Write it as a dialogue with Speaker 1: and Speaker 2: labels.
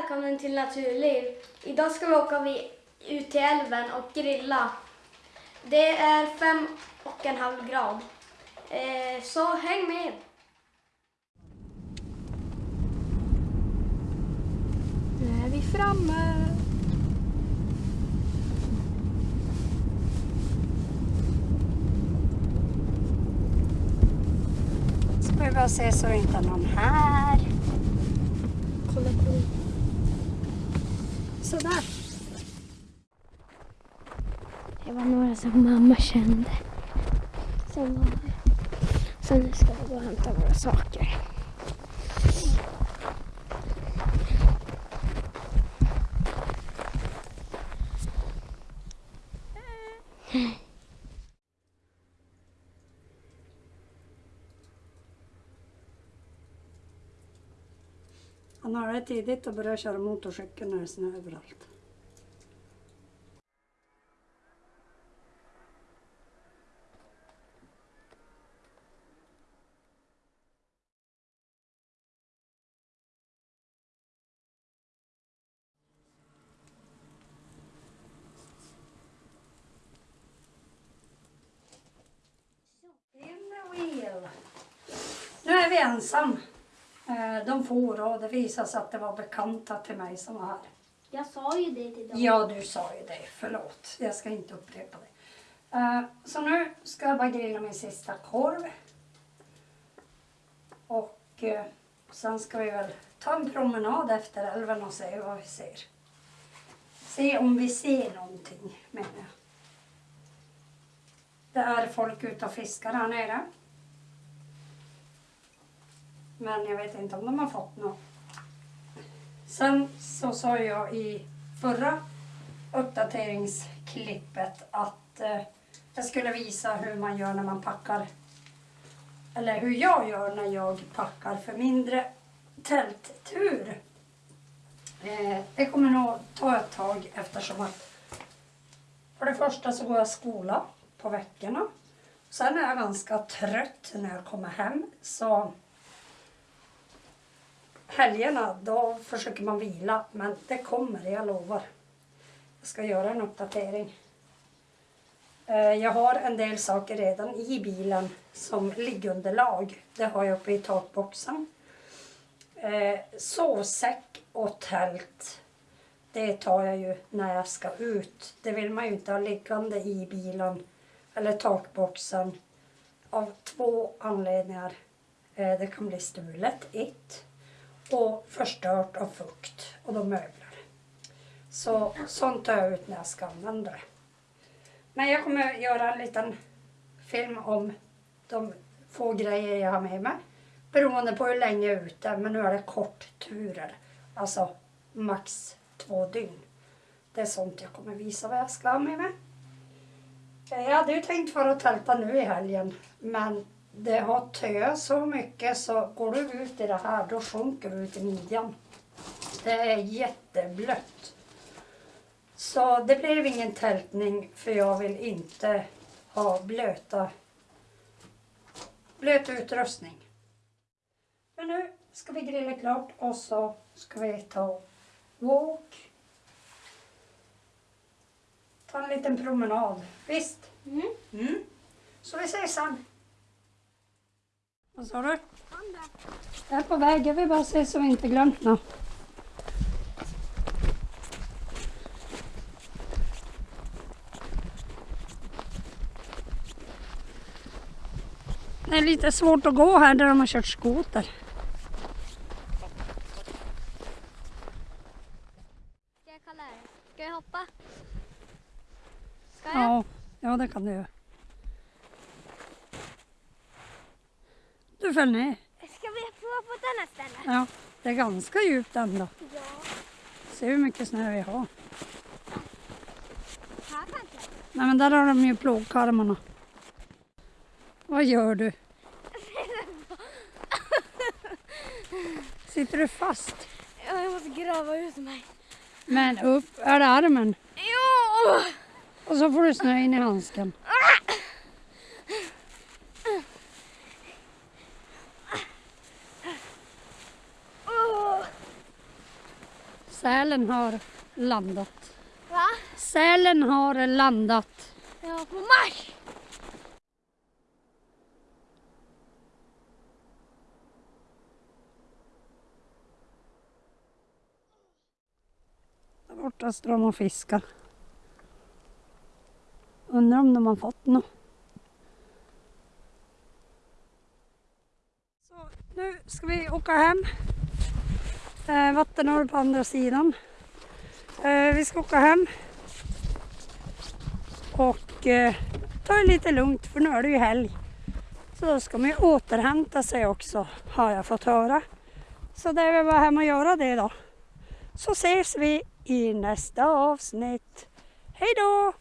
Speaker 1: Välkommen till Naturliv. Idag ska vi åka vi ut till älven och grilla. Det är fem och en halv grad. Eh, så häng med!
Speaker 2: Nu är vi framme. Ska vi bara se så det inte är någon här.
Speaker 1: Kolla på.
Speaker 2: Sådär.
Speaker 1: Det var några som mamma kände. Som var här. Så nu ska vi gå och hämta våra saker.
Speaker 2: Han har det tidigt och börjar köra motorcykel när det är snö överallt. Nu är vi ensam. Eh, De for och det visade sig att det var bekanta till mig som var här.
Speaker 1: Jag sa ju det till dem.
Speaker 2: Ja, du sa ju det. Förlåt. Jag ska inte upprepa det. Eh, Så nu ska jag bara grilla min sista korv. Och eh, sen ska vi väl ta en promenad efter älven och se vad vi ser. Se om vi ser någonting, menar jag. Det är folk ute och fiskar här nere. Men jag vet inte om de har fått något. Sen så sa jag i förra uppdateringsklippet att eh, jag skulle visa hur man gör när man packar. Eller hur jag gör när jag packar för mindre tälttur. Eh, det kommer nog ta ett tag eftersom att för det första så går jag skola på veckorna. Sen är jag ganska trött när jag kommer hem. Så helgerna då försöker man vila. Men det kommer, jag lovar. Jag ska göra en uppdatering. Eh, jag har en del saker redan i bilen som liggunderlag. Det har jag uppe i takboxen. Eh, sovsäck och tält. Det tar jag ju när jag ska ut. Det vill man ju inte ha liggande i bilen eller takboxen av två anledningar. Eh, det kan bli stulet, ett. Och förstört av fukt och då möbler. Så sånt tar jag ut när jag ska använda det. Men jag kommer göra en liten film om de få grejer jag har med mig. Beroende på hur länge jag är ute. Men nu är det kortturer. Alltså max två dygn. Det är sånt jag kommer visa vad jag ska ha med mig. Jag hade ju tänkt vara och tälta nu i helgen. Men det har töat så mycket så går du ut i det här då sjunker du ut i midjan. Det är jätteblött. Så det blev ingen tältning för jag vill inte ha blöta, blöt utrustning. Men nu ska vi grilla klart och så ska vi ta walk. Ta en liten promenad. Visst?
Speaker 1: Mm.
Speaker 2: Mm. Så vi ses sen. Vad sa du? Jag är på väg. Jag vill bara se så vi inte glömt något. Det är lite svårt att gå här där de har kört skoter.
Speaker 1: Ska jag kalla det? Ska jag hoppa? Ska jag?
Speaker 2: Ja, ja det kan du göra. Du föll ner.
Speaker 1: Ska vi prova på ett annat ställe?
Speaker 2: Ja, det är ganska djupt ändå.
Speaker 1: Ja.
Speaker 2: Se hur mycket snö vi har.
Speaker 1: Här kanske?
Speaker 2: Nej men där har de ju plogkarmarna. Vad gör du? Sitter du fast?
Speaker 1: Ja, jag måste grava ut mig.
Speaker 2: Men upp, är det armen?
Speaker 1: Jo!
Speaker 2: Och så får du snö in i handsken. Sälen har landat.
Speaker 1: Va?
Speaker 2: Sälen har landat.
Speaker 1: Ja, på marsch!
Speaker 2: Där borta står de och fiskar. Undrar om de har fått något. Så nu ska vi åka hem. Eh, på andra sidan. Eh, vi ska åka hem. Och eh, ta det lite lugnt för nu är det ju helg. Så då ska man ju återhämta sig också har jag fått höra. Så det är väl bara hem och göra det då. Så ses vi i nästa avsnitt. Hej då!